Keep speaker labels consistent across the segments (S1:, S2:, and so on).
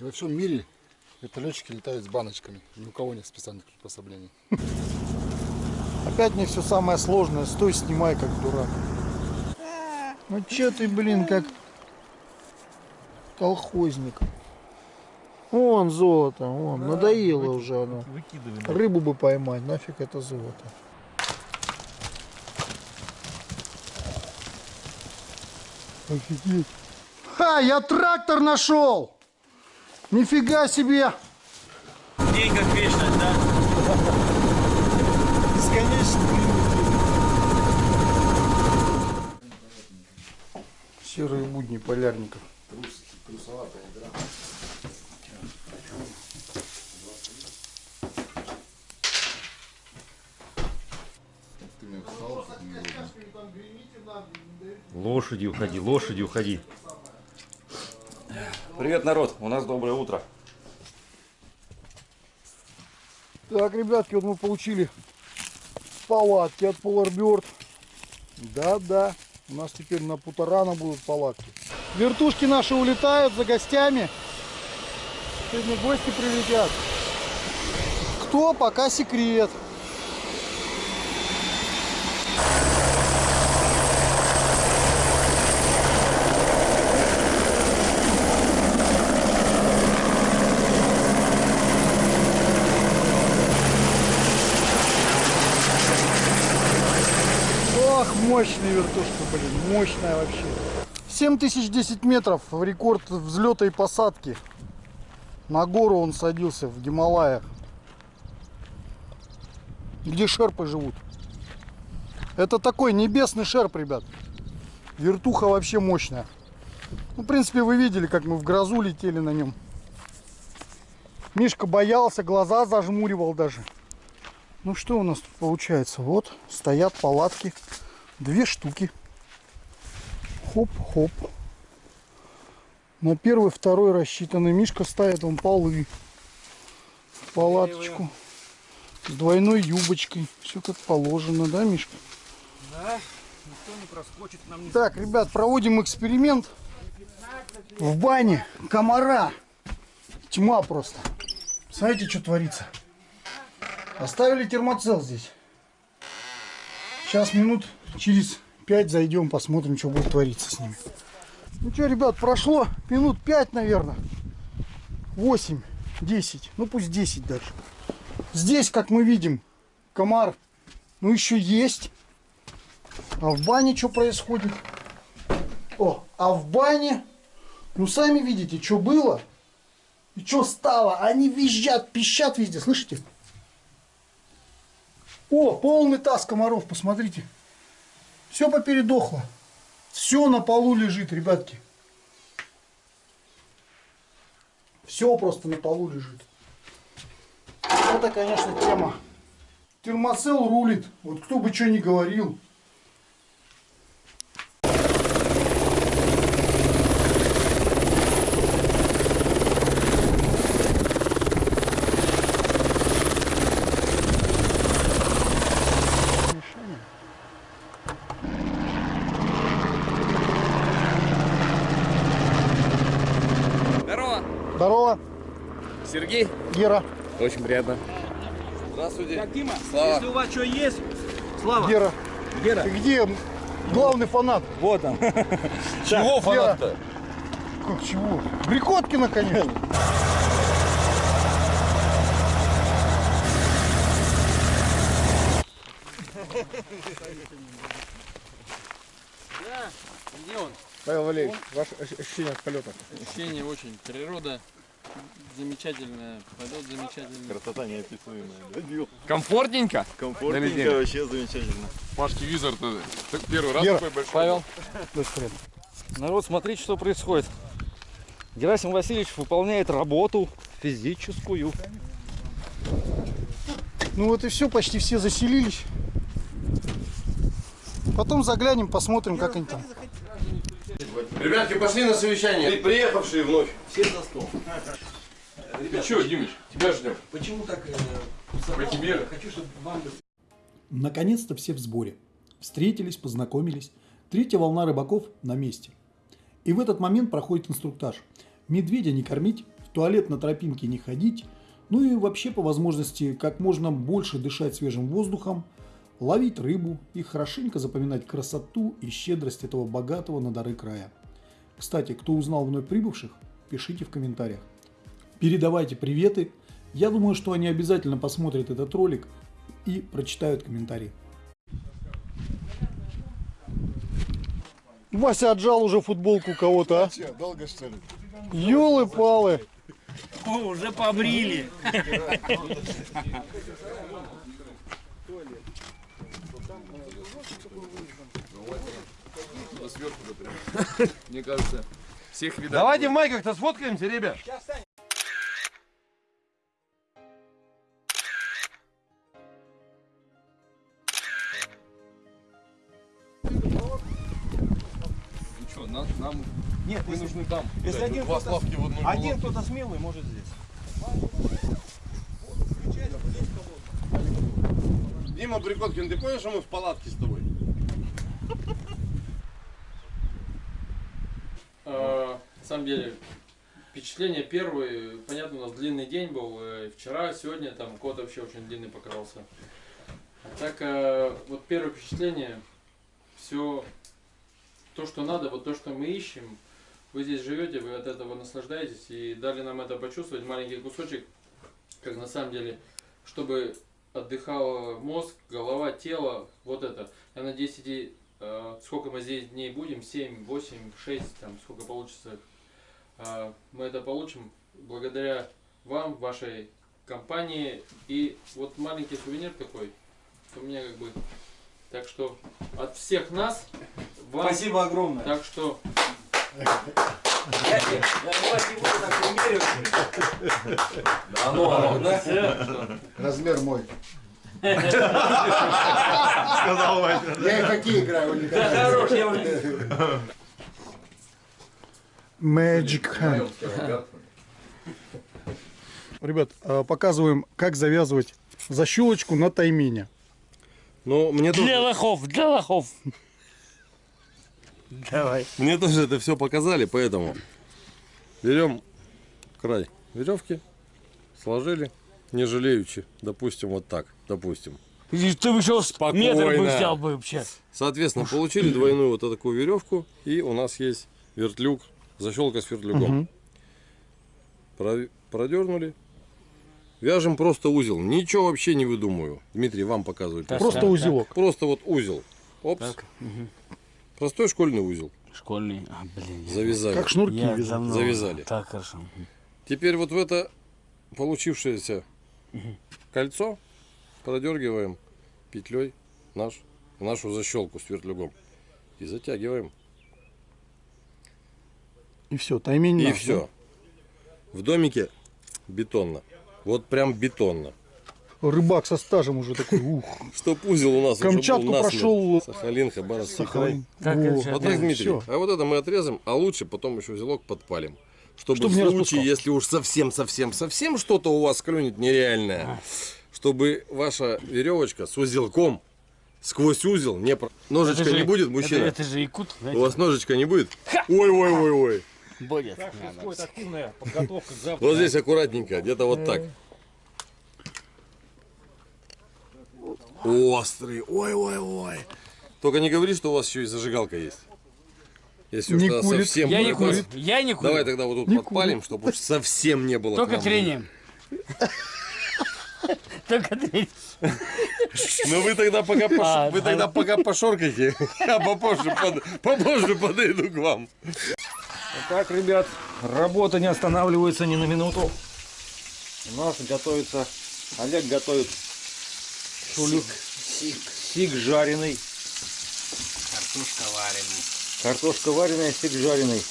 S1: И во всем мире вертолетчики летают с баночками. Ни у кого нет специальных приспособлений.
S2: Опять мне все самое сложное. Стой, снимай, как дурак. Ну че ты, блин, как колхозник. Вон золото, вон, надоело уже оно. Рыбу бы поймать, нафиг это золото. Офигеть. Ха, я трактор нашел! Нифига себе!
S3: День как вечность, да?
S2: Бесконечно Серые будни полярников.
S4: Лошади уходи, лошади уходи. Привет, народ, у нас доброе утро.
S2: Так, ребятки, вот мы получили палатки от Polar Да-да, у нас теперь на Путарана будут палатки. Вертушки наши улетают за гостями. Сегодня гости прилетят. Кто, пока секрет. Ох, мощная вертушка, блин, мощная вообще. 7010 метров, рекорд взлета и посадки. На гору он садился в Гималаях. Где шерпы живут. Это такой небесный шерп, ребят. Вертуха вообще мощная. Ну, в принципе, вы видели, как мы в грозу летели на нем. Мишка боялся, глаза зажмуривал даже. Ну что у нас тут получается? Вот стоят палатки. Две штуки. Хоп-хоп. На первый, второй рассчитанный. Мишка ставит вон полы. Палаточку. С двойной юбочкой. Все как положено, да, Мишка?
S3: Да, никто не проскочит нам не
S2: Так, ребят, проводим эксперимент. В бане комара. Тьма просто. Смотрите, что творится. Оставили термоцел здесь. Сейчас минут через 5 зайдем, посмотрим, что будет твориться с ними. Ну что, ребят, прошло минут 5, наверное. 8, 10, ну пусть 10 даже. Здесь, как мы видим, комар, ну еще есть. А в бане что происходит? О, а в бане, ну сами видите, что было и что стало. Они визжат, пищат везде, слышите? О, полный таз комаров, посмотрите. Все попередохло. Все на полу лежит, ребятки. Все просто на полу лежит. Это, конечно, тема. Термоцел рулит. Вот кто бы что ни говорил. Гера.
S5: Очень приятно. Здравствуйте.
S3: Так, Дима,
S5: Слава.
S3: если у вас что есть, Слава,
S2: Гера.
S3: Гера,
S2: Ты где главный фанат?
S3: вот он.
S5: Чего
S2: фанат-то? Как чего? Брикоткина, конечно.
S6: Где он?
S2: Павел Валерьевич, ваше ощущение от полета?
S6: Ощущение очень. Природа замечательная, полет замечательный.
S4: Красота неописуемая.
S5: Комфортненько?
S4: Комфортненько, вообще замечательно.
S7: Пашки Визард это первый раз
S2: Гера.
S7: такой большой.
S6: Павел, народ, смотрите, что происходит. Герасим Васильевич выполняет работу физическую.
S2: Ну вот и все, почти все заселились. Потом заглянем, посмотрим, как они там.
S5: Ребятки, пошли на совещание. При- Приехавшие вновь.
S3: Все за стол.
S7: Ты что, Димыч, тебя ждем.
S3: Почему так э,
S7: По тебе.
S3: Хочу, чтобы вам
S8: Наконец-то все в сборе. Встретились, познакомились. Третья волна рыбаков на месте. И в этот момент проходит инструктаж. Медведя не кормить, в туалет на тропинке не ходить, ну и вообще по возможности как можно больше дышать свежим воздухом, ловить рыбу и хорошенько запоминать красоту и щедрость этого богатого на дары края. Кстати, кто узнал вновь прибывших, пишите в комментариях. Передавайте приветы. Я думаю, что они обязательно посмотрят этот ролик и прочитают комментарии.
S2: Вася отжал уже футболку кого-то, а?
S1: Че, долго что ли?
S2: Ёлы-палы.
S3: Уже побрили.
S7: Сверху да прям. Мне кажется, всех видать.
S5: Давайте в майках-то сфоткаемся, ребят.
S7: Ну что, нам, нам
S3: Нет,
S7: мы нужны там.
S3: если один
S5: Два
S3: кто-то
S5: славки в одну
S3: один кто-то смелый, может здесь.
S5: Дима Прикоткин, ты понял, что мы в палатке с тобой?
S6: Э, На самом деле, впечатление первое, понятно, у нас длинный день был, э, вчера, сегодня, там кот вообще очень длинный покрался. А так, э, вот первое впечатление, все то, что надо, вот то, что мы ищем, вы здесь живете, вы от этого наслаждаетесь и дали нам это почувствовать, маленький кусочек, как на самом деле, чтобы отдыхал мозг, голова, тело, вот это. Я надеюсь, эти, сколько мы здесь дней будем, 7, 8, 6, там, сколько получится, э, мы это получим благодаря вам, вашей компании. И вот маленький сувенир такой, у меня как бы, так что от всех нас, вам,
S3: Спасибо огромное.
S6: так что
S3: Я, я, я?
S1: Размер мой.
S5: Сказал Вася.
S1: Я и хоккей играю.
S3: Да хорош, я уже...
S2: Magic hand. Ребят, э, показываем, как завязывать защелочку на таймине.
S5: Ну, мне тоже,
S3: Для лохов, для лохов. Давай.
S5: мне тоже это все показали, поэтому берем край веревки, сложили, не жалеючи, допустим, вот так, допустим.
S3: И Ты бы еще
S5: Спокойно.
S3: метр бы взял бы вообще.
S5: Соответственно, получили двойную вот такую веревку, и у нас есть вертлюг, защелка с вертлюгом. Про- Продернули. Вяжем просто узел. Ничего вообще не выдумываю. Дмитрий, вам показывает.
S2: Просто узелок.
S5: Просто вот узел. Опс. Простой школьный узел.
S3: Школьный. А, блин.
S5: Завязали.
S2: Как шнурки
S3: Я давно-
S5: Завязали.
S3: Так, хорошо.
S5: Теперь вот в это получившееся кольцо продергиваем петлей наш, нашу защелку с вертлюгом. И затягиваем.
S2: И все, таймень
S5: И
S2: наш,
S5: все. В домике бетонно. Вот прям бетонно.
S2: да? Рыбак со стажем уже такой, ух.
S5: Чтоб узел у нас уже был
S2: Камчатку прошел.
S5: Сахалин, Хабаровский край. Вот так, Дмитрий. А вот это мы отрезаем, а лучше потом еще узелок подпалим. Чтобы
S2: Чтоб
S5: в
S2: не
S5: случае,
S2: распускал.
S5: если уж совсем-совсем-совсем что-то у вас клюнет нереальное, чтобы ваша веревочка с узелком сквозь узел не... про- Ножичка
S3: Это же-
S5: не будет,
S3: Это,
S5: мужчина?
S3: это же якут,
S5: У вас ножичка не будет? Ой-ой-ой-ой.
S3: Будет.
S7: Происходит активная подготовка к завтра.
S5: Вот здесь аккуратненько, где-то вот так. Острый. Ой-ой-ой. Только не говори, что у вас еще и зажигалка есть. Если уж
S2: Не
S5: тогда
S2: курит.
S5: совсем
S3: Я не
S5: будет.
S3: курю. Я не курю.
S5: Давай тогда вот тут
S2: Не
S5: подпалим, чтобы уж совсем не было.
S3: Только трением. Только трением.
S5: Ну вы тогда пока,
S3: А,
S5: вы
S3: да.
S5: тогда пока пошоркайте, я попозже, под- попозже подойду к вам.
S6: Так, ребят, работа не останавливается ни на минуту. У нас готовится, Олег готовит шулюк, сик, жареный.
S3: Картошка вареная.
S6: Картошка вареная, сик жареный.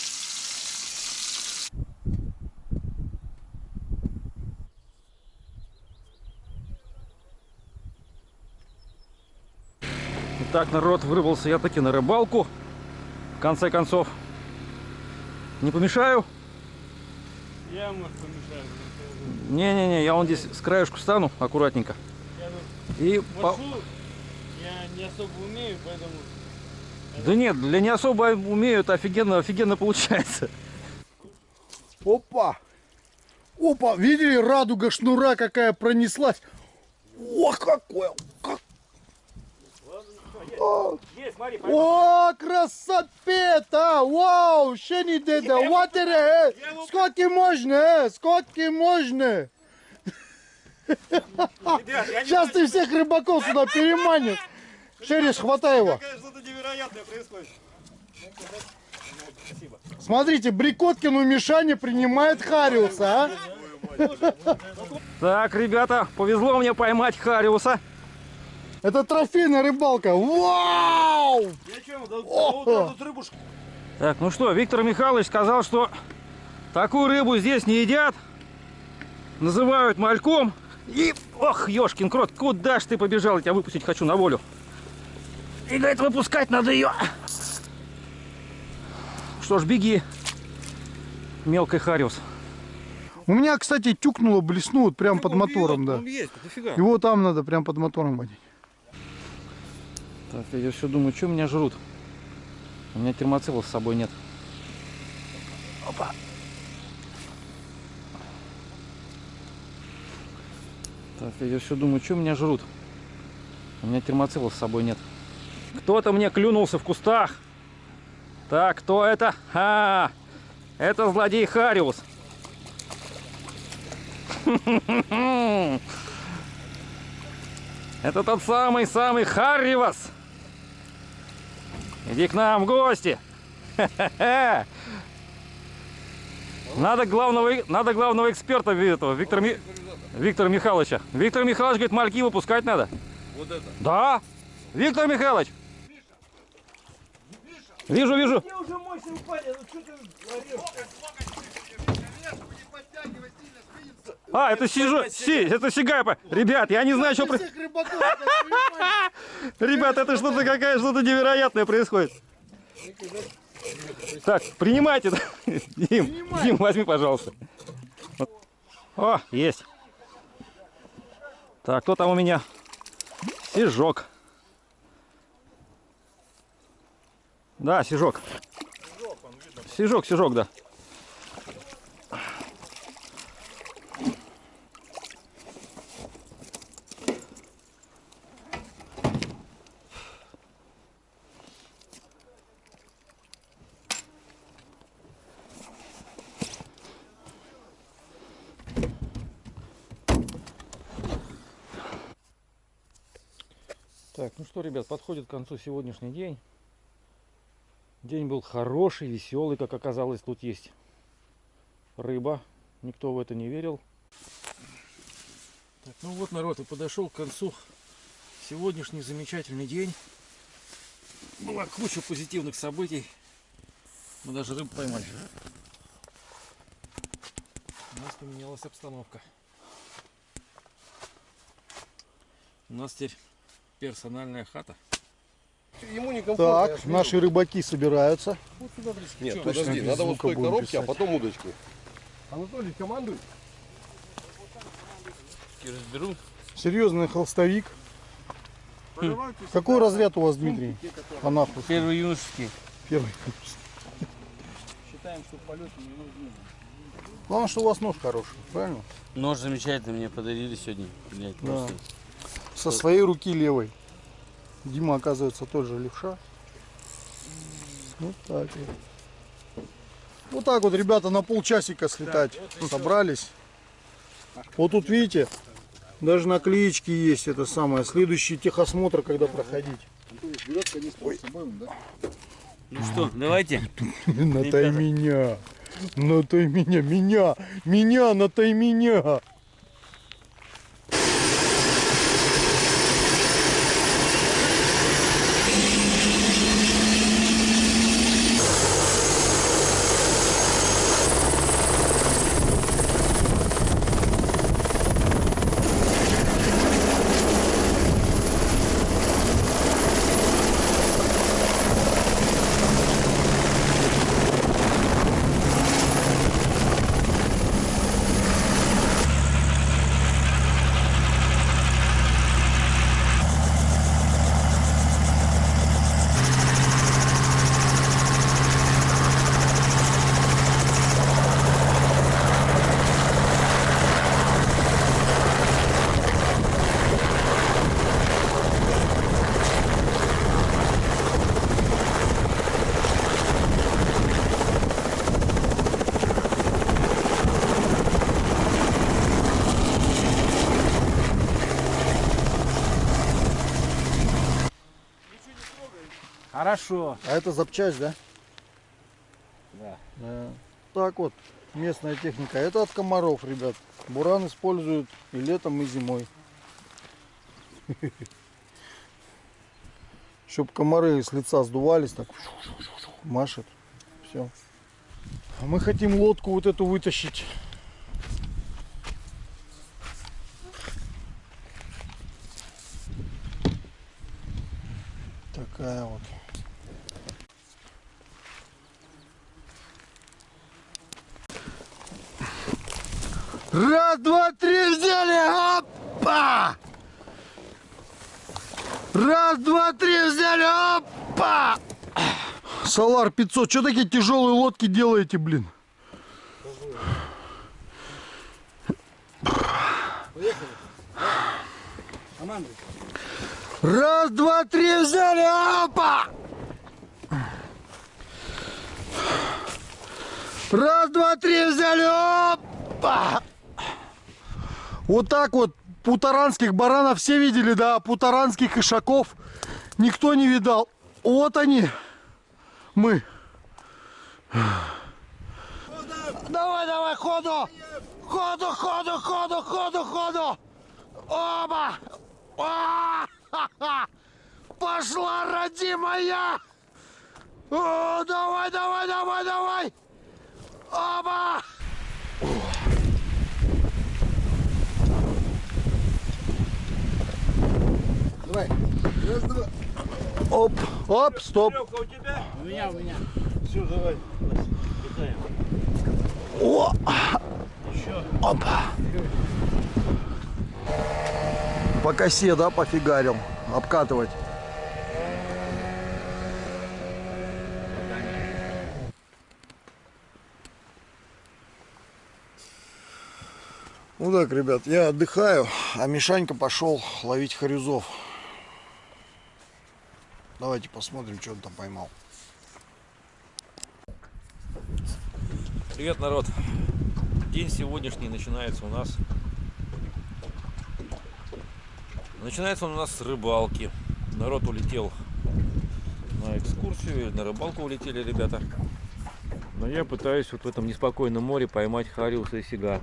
S6: Итак, народ, вырвался я таки на рыбалку. В конце концов, не помешаю?
S3: Я, может, помешаю.
S6: Не-не-не, я вон здесь с краешку стану аккуратненько. И по-
S3: Я не особо умею, поэтому...
S6: Да нет, для не особо умею, это офигенно, офигенно получается.
S2: Опа! Опа, видели, радуга шнура какая пронеслась. О, какой! Как... О, О, красота! Вау, ще не деда, the hell? Сколько можно, э? Сколько можно? Сейчас ты всех рыбаков сюда переманишь. Шериш, хватай его.
S4: Что-то невероятное происходит.
S2: Смотрите, Брикоткин у Мишани принимает Хариуса, а?
S4: Так, ребята, повезло мне поймать Хариуса.
S2: Это трофейная рыбалка. Вау!
S4: Так, ну что, Виктор Михайлович сказал, что такую рыбу здесь не едят. Называют мальком. И, ох, ёшкин крот, куда ж ты побежал? Я тебя выпустить хочу на волю. И этого выпускать надо ее. Что ж, беги, мелкий Хариус.
S2: У меня, кстати, тюкнуло, блеснуло вот прям под мотором, да.
S4: есть, дофига.
S2: Его там надо прям под мотором водить.
S4: Так, я все думаю, что меня жрут? У меня термоцелла с собой нет. Опа. Так, я все думаю, что меня жрут? У меня термоцелла с собой нет. Кто-то мне клюнулся в кустах. Так, кто это? А, это злодей Хариус. Это тот самый-самый Харривас. Иди к нам в гости. Надо главного, надо главного эксперта этого, Виктора, Ми- Виктора Михайловича. Виктор Михайлович говорит, мальки выпускать надо.
S5: Вот это.
S4: Да, Виктор Михайлович. Вижу, вижу. А, это сижу, си, это сигайпа. Ребят, я не знаю, что... про-
S2: Всех рыбаков сюда переманишь.
S4: Ребят, это что-то какая что-то невероятное происходит. Так, принимайте. Дим, Дим, возьми, пожалуйста. О, есть. Так, кто там у меня? Сижок. Да, сижок. Сижок, сижок, да. Так, ну что, ребят, подходит к концу сегодняшний день. День был хороший, веселый, как оказалось, тут есть рыба. Никто в это не верил. Так, ну вот, народ, и подошел к концу сегодняшний замечательный день. Была куча позитивных событий. Мы даже рыбу поймали. У нас поменялась обстановка. У нас теперь персональная хата.
S5: Ему некомфортно.
S2: Так, наши рыбаки собираются.
S5: Нет,
S2: Точно
S5: подожди,
S2: без
S5: надо вот той коробки, а
S2: писать.
S5: потом удочку. Анатолий, командуй.
S6: Разберу.
S2: Серьезный холстовик. Какой разряд у вас, Дмитрий? Анахус.
S6: Первый юношеский.
S2: Первый.
S6: Считаем, что полет не нужны.
S2: Главное, что у вас нож хороший, правильно?
S3: Нож замечательный мне подарили сегодня. Блядь,
S2: Да.
S3: просто.
S2: Со своей руки левой. Дима, оказывается, тоже левша. Вот так вот. Вот так вот, ребята, на полчасика слетать собрались. Вот тут, видите, даже наклеечки есть, это самое. Следующий техосмотр, когда проходить.
S3: Ну что, давайте.
S2: Натай меня. Натай меня, меня, меня, натай меня.
S4: Хорошо.
S2: А это запчасть, да?
S4: Да.
S2: Да. Так вот, местная техника. Это от комаров, ребят. Буран используют и летом, и зимой. Чтоб комары с лица сдувались, так машет. Все. А мы хотим лодку вот эту вытащить. Такая вот. Раз, два, три, взяли! Опа! Раз, два, три, взяли! Опа! Солар 500. Что такие тяжелые лодки делаете, блин? Раз, два, три, взяли! Опа! Раз, два, три, взяли! Опа! Вот так вот путаранских баранов все видели, да? а Путаранских ишаков никто не видал. Вот они, мы. Давай, давай, ходу! Ходу, ходу, ходу, ходу, ходу! Оба! А! Ха-ха! Пошла, родимая! О, давай, давай, давай, давай! Оба! Давай. Раз, два. Оп, оп, стоп. О! Опа. По косе, да, пофигарил. Обкатывать. Ну так, ребят, я отдыхаю, а Мишанька пошел ловить хорюзов. Давайте посмотрим, что он там поймал.
S4: Привет, народ. День сегодняшний начинается у нас. Начинается он у нас с рыбалки. Народ улетел на экскурсию на рыбалку улетели ребята. Но я пытаюсь вот в этом неспокойном море поймать хариуса и сига.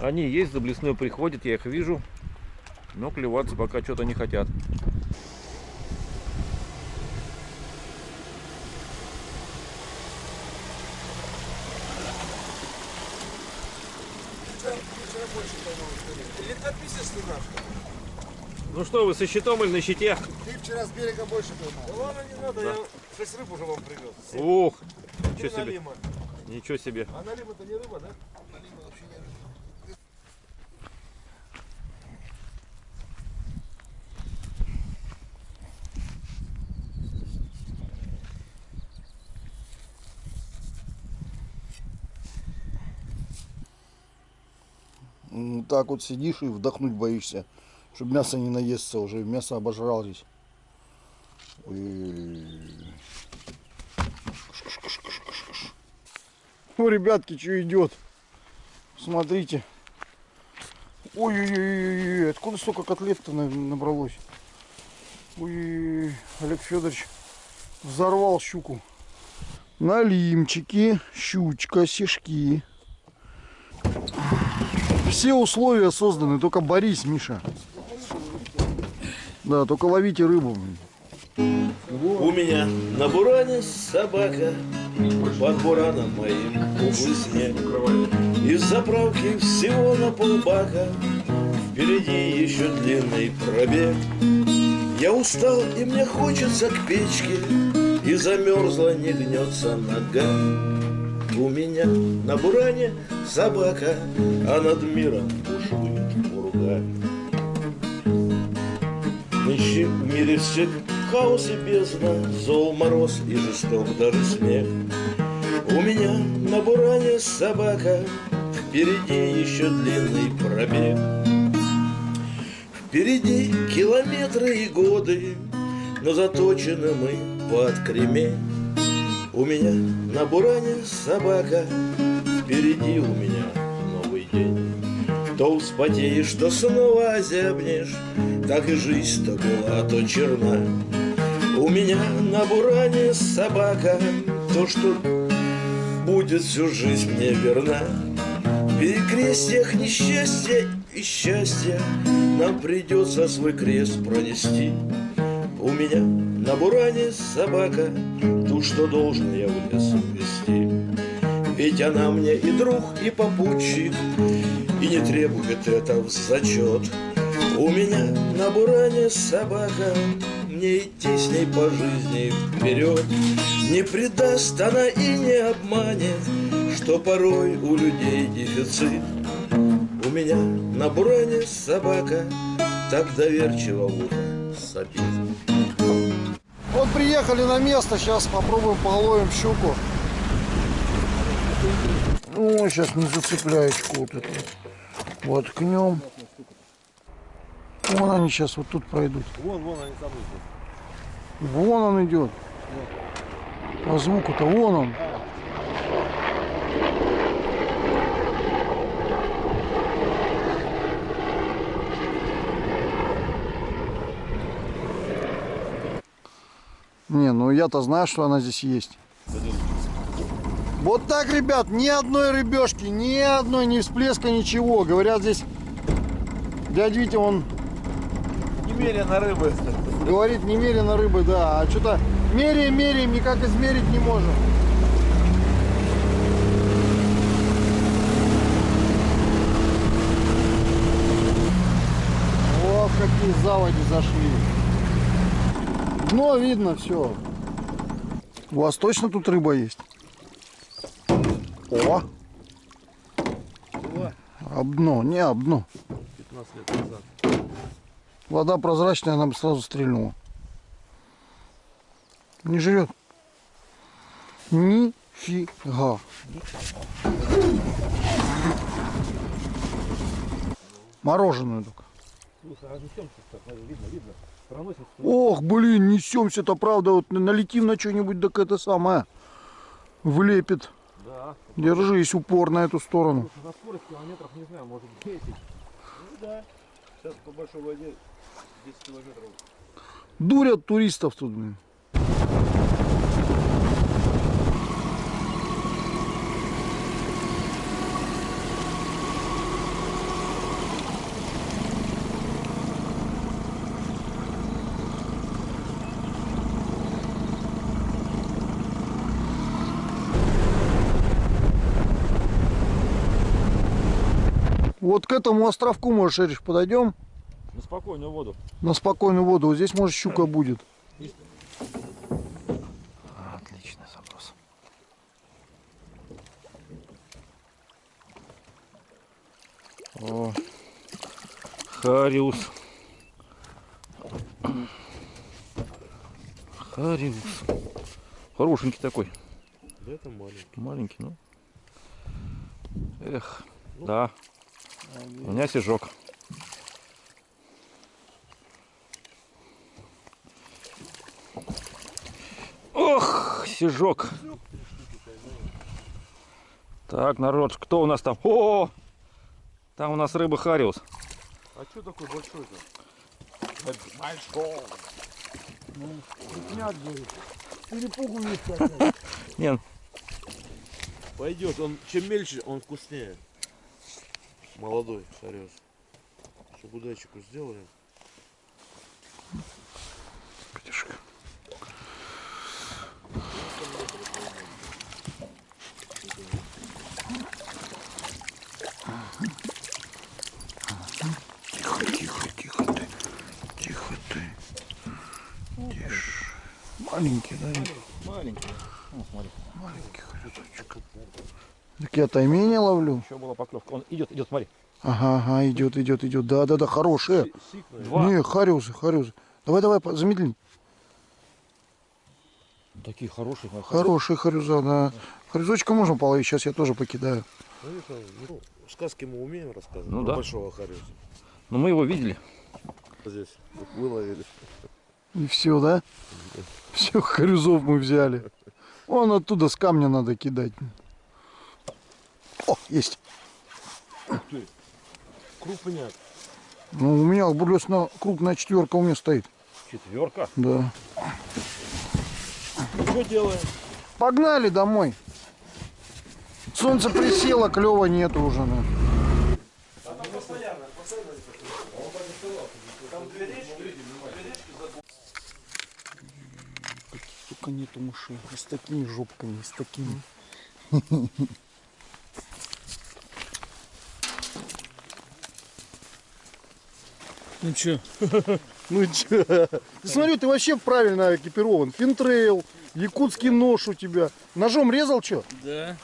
S4: Они есть, за блесной приходят, я их вижу. Но клеваться пока что-то не хотят. Ну что вы, со щитом или на щите?
S2: Ты вчера с берега больше поймал.
S3: Ладно, не надо, я 6 рыб уже вам привез.
S4: Ух, ничего себе.
S3: налима.
S4: Ничего себе.
S3: А налима-то не рыба, да?
S2: М, Так вот сидишь и вдохнуть боишься, чтобы мясо не наесться уже. Мясо обожрались. Ой. Ну, ребятки, что идет? Смотрите. Ой-ой-ой, откуда столько котлет-то на- набралось? Ой, Олег Федорович взорвал щуку. Налимчики, щучка, сишки. Все условия созданы, только борись, Миша. Да, только ловите рыбу.
S9: У меня на буране собака Под бураном моим снег Из заправки всего на полбака Впереди еще длинный пробег. Я устал и мне хочется к печке И замерзла, не гнется нога. У меня на буране собака А над миром бушует ураган Нынче в мире всех хаос и бездна, Зол, мороз и жесток даже смех. У меня на буране собака, Впереди еще длинный пробег. Впереди километры и годы, Но заточены мы под кремень. У меня на буране собака, Впереди у меня новый день. То вспотеешь, то снова озябнешь, Так и жизнь то была, то черна. У меня на буране собака, то, что будет всю жизнь мне верна. В перекрестьях несчастья и счастья Нам придется свой крест пронести. У меня на буране собака, ту, что должен я в лес увести. Ведь она мне и друг, и попутчик, и не требует это в зачет. У меня на буране собака, мне идти с ней по жизни вперед. Не предаст она и не обманет, что порой у людей дефицит. У меня на буране собака так доверчиво ухо сопит.
S2: Вот приехали на место, сейчас попробуем половим щуку. Ну, сейчас не зацепляечку вот эту вот. Вон они сейчас вот тут пройдут.
S5: Вон, вон они там
S2: Вон он идет. По звуку-то вон он. Не, ну я-то знаю, что она здесь есть. Вот так, ребят, ни одной рыбешки, ни одной, ни всплеска, ничего. Говорят, здесь дядя Витя, он
S9: Немерено рыбы.
S2: Говорит, немерено рыбы, да. А что-то меряем, меряем, никак измерить не можем. Ох, какие заводи зашли. Дно видно, все. У вас точно тут рыба есть? О! Обно, не обно.
S5: 15 лет назад.
S2: Вода прозрачная, она бы сразу стрельнула. Не жрет. Нифига. Мороженую только. Ох, блин, несемся-то, правда, вот налетим на что-нибудь, так это самое влепит.
S5: Да.
S2: Держись упор на эту сторону.
S5: На скорость километров, не знаю, может 10. Ну да. Сейчас по большой воде 10 километров.
S2: Дурят туристов тут, блин. К этому островку, можешь, Эриш, подойдем
S4: На спокойную воду.
S2: на спокойную воду. Вот здесь, может, щука будет. Отличный заброс.
S4: О, Хариус. Хариус. Хорошенький такой.
S5: Да это маленький.
S4: Маленький, ну. Эх, да. У меня сижок. Ох, сижок. Так, народ, кто у нас там? О, там у нас рыба Хариус.
S5: А что такой большой-то?
S2: Перепугу не ставь.
S4: Не,
S9: Пойдет, он чем мельче, он вкуснее. Молодой, шарез. Чтобы удачику сделали.
S2: Пятишка. Тихо, тихо, тихо ты. Тихо ты. Тише. Маленький, да?
S4: маленький. Ну, смотри,
S2: Маленький хрюзочек. Так я таймени ловлю.
S4: еще была поклевка. Он идет, идет, смотри.
S2: Ага, ага, идет, идет, идет. Да, да, да, хорошие.
S4: Два.
S2: Не, хариусы, хариусы. Давай, давай, по- замедли.
S4: Такие хорошие. на-
S2: Хорошие харюза, да. Харюзочка можно половить, сейчас я тоже покидаю.
S9: Ну, ну, сказки мы умеем рассказывать.
S4: Ну да.
S9: Большого хариуса.
S4: Но мы его видели.
S9: Здесь выловили.
S2: И все, да? Все, харюзов мы взяли. Вон оттуда с камня надо кидать. О, есть.
S9: Крупняк.
S2: Ну, у меня бурлесная крупная четверка у меня стоит.
S4: Четверка.
S2: Да.
S9: Что делаем?
S2: Погнали домой. Солнце присело, клева нету уже. ну. Только нету мышей. И с такими жопками, и с такими.
S4: Ну чё?
S2: Ну чё? Ты смотри, ты вообще правильно экипирован. Финтрейл, якутский нож у тебя. Ножом резал что?
S4: Да.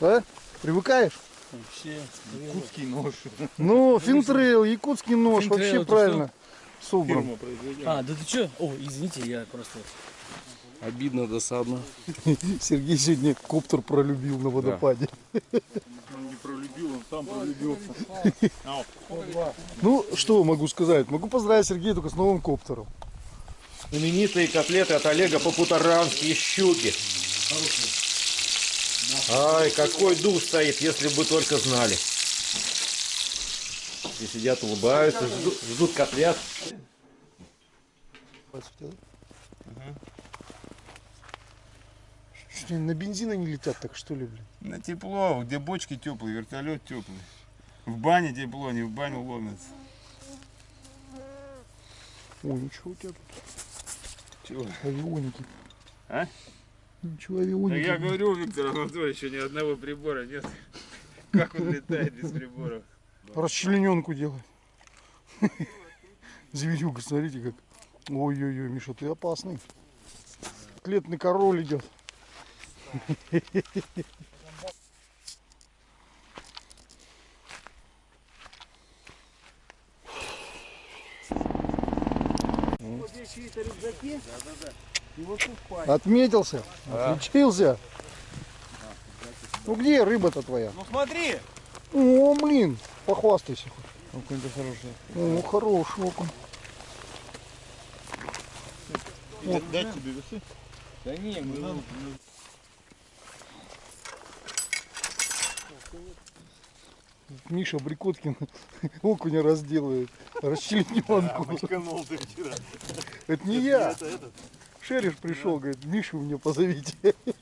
S2: А? Привыкаешь?
S4: Вообще.
S1: Якутский нож.
S2: Ну, финтрейл, якутский нож,
S4: Финтрейл,
S2: вообще правильно. Собран.
S4: А, да ты чё? О, извините, я просто...
S5: Обидно, досадно.
S2: Сергей сегодня коптер пролюбил на водопаде.
S7: Не пролюбил, он сам пролюбился.
S2: Ну, что могу сказать? Могу поздравить Сергея только с новым коптером.
S9: Знаменитые котлеты от Олега по-путарански щуки. Ай, какой дух стоит, если бы только знали. Все сидят, улыбаются, ждут, ждут котлет.
S2: Что, на бензин они летят так, что ли, блин?
S7: На тепло, где бочки теплые, вертолет теплый. В бане тепло, не в баню ломятся.
S2: Ой, ничего у тебя тут.
S7: Чего?
S2: Авионики.
S7: А?
S2: Ничего, авионики.
S7: я говорю, Виктор Анатольевич, ни одного прибора нет. Как он летает без приборов?
S2: Расчлененку делает. Зверюга, смотрите как. Ой-ой-ой, Миша, ты опасный. Котлетный король идет. Отметился, отличился. Ну где рыба-то твоя?
S9: Ну смотри!
S2: О, блин, похвастайся хоть. Окунь-то хороший. О, хороший окунь.
S7: Дать тебе весы?
S4: Да не, мы...
S2: Миша Брикоткин окуня разделывает. Расчлененку.
S7: Вчера.
S2: Это не я. Шериш пришел, говорит, Мишу мне позовите.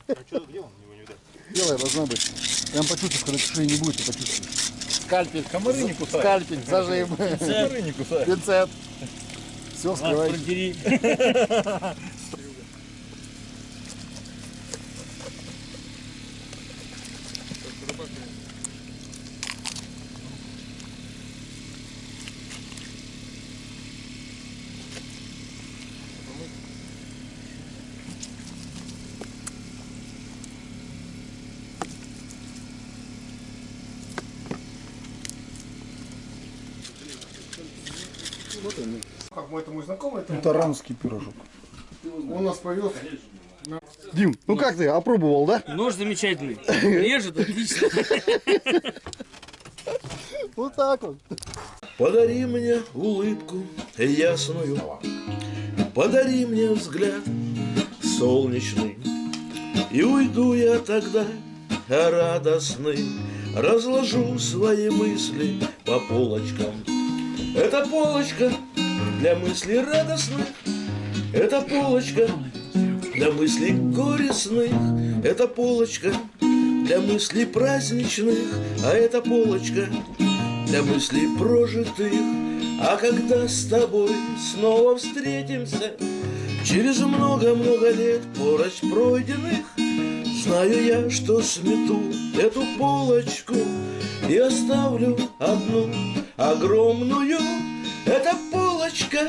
S7: А что, где он? Его не видать.
S2: Делай, должна быть. Прям почувствуешь, когда шеи не будет, ты почувствуешь. Скальпель.
S1: Комары не кусают.
S2: Скальпель, зажим.
S1: Комары не кусают.
S2: Пинцет. Все, скрывай.
S4: Продери.
S1: Как мой это мой
S2: Таранский пирожок.
S1: он нас повез.
S2: Дим, ну как ты, опробовал, да?
S4: Нож замечательный. Режет отлично.
S2: Вот так вот.
S9: Подари мне улыбку ясную, Подари мне взгляд солнечный, И уйду я тогда радостный, Разложу свои мысли по полочкам. Это полочка для мыслей радостных, Это полочка для мыслей горестных, Это полочка для мыслей праздничных, А это полочка для мыслей прожитых. А когда с тобой снова встретимся, Через много-много лет пороч пройденных, Знаю я, что смету эту полочку И оставлю одну огромную. Это полочка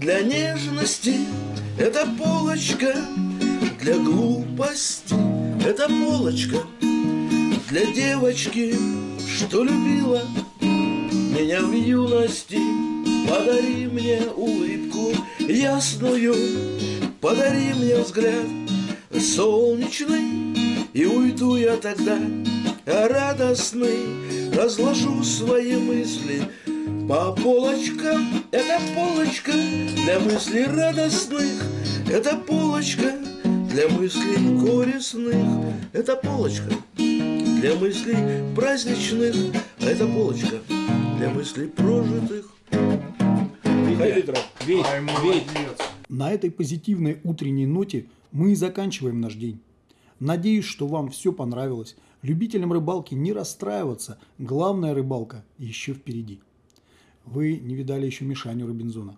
S9: для нежности, Это полочка для глупости, Это полочка для девочки, что любила меня в юности. Подари мне улыбку ясную, подари мне взгляд солнечный, и уйду я тогда радостный, разложу свои мысли по полочкам. Это полочка для мыслей радостных, это полочка для мыслей горестных, это полочка для мыслей праздничных, а это полочка для мыслей прожитых.
S8: На этой позитивной утренней ноте
S2: мы и заканчиваем наш день. Надеюсь, что вам все понравилось. Любителям рыбалки не расстраиваться. Главная рыбалка еще впереди. Вы не видали еще Мишаню Робинзона.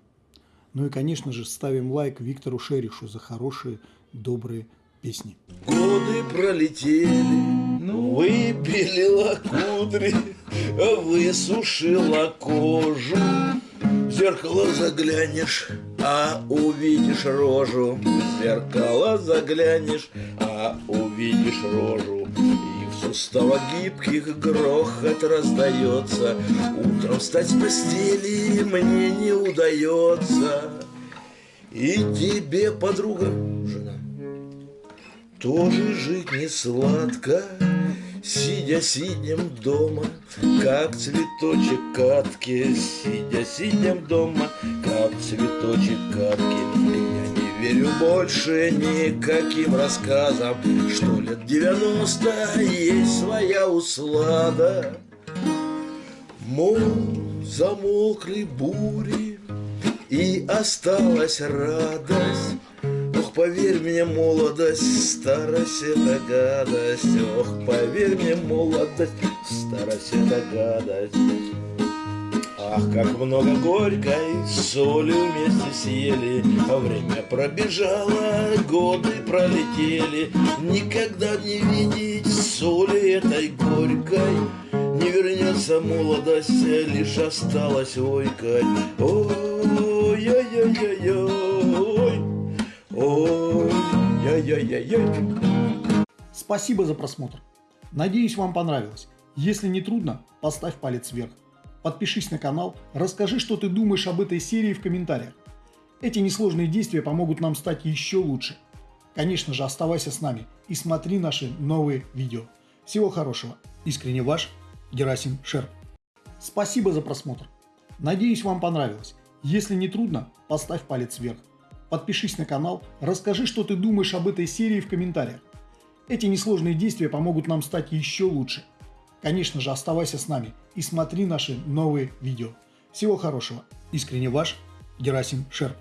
S2: Ну и, конечно же, ставим лайк Виктору Шеришу за хорошие, добрые песни.
S9: Годы пролетели, выпилила кудри, высушила кожу. В зеркало заглянешь, а увидишь рожу. В зеркало заглянешь, а увидишь рожу. Суставах гибких грохот раздается. Утром встать с постели мне не удается. И тебе, подруга, жена, тоже жить не сладко, Сидя сидим дома, как цветочек катки, Сидя сидим дома, как цветочек катки. Верю больше никаким рассказам, Что лет девяносто есть своя услада. Мол, замолкли бури, и осталась радость. Ох, поверь мне, молодость, старость это гадость. Ох, поверь мне, молодость, старость это гадость. Ах, как много горькой соли вместе съели, а время пробежало, годы пролетели. Никогда не видеть соли этой горькой, не вернется молодость, лишь осталась ойкать. Ой-ой-ой-ой-ой, ой-ой-ой-ой.
S2: Спасибо за просмотр. Надеюсь, вам понравилось. Если не трудно, поставь палец вверх. Подпишись на канал, расскажи, что ты думаешь об этой серии в комментариях. Эти несложные действия помогут нам стать еще лучше. Конечно же, оставайся с нами и смотри наши новые видео. Всего хорошего. Искренне ваш Герасим Шерп. Спасибо за просмотр. Надеюсь, вам понравилось. Если не трудно, поставь палец вверх. Подпишись на канал, расскажи, что ты думаешь об этой серии в комментариях. Эти несложные действия помогут нам стать еще лучше. Конечно же, оставайся с нами и смотри наши новые видео. Всего хорошего. Искренне ваш Герасим Шерп.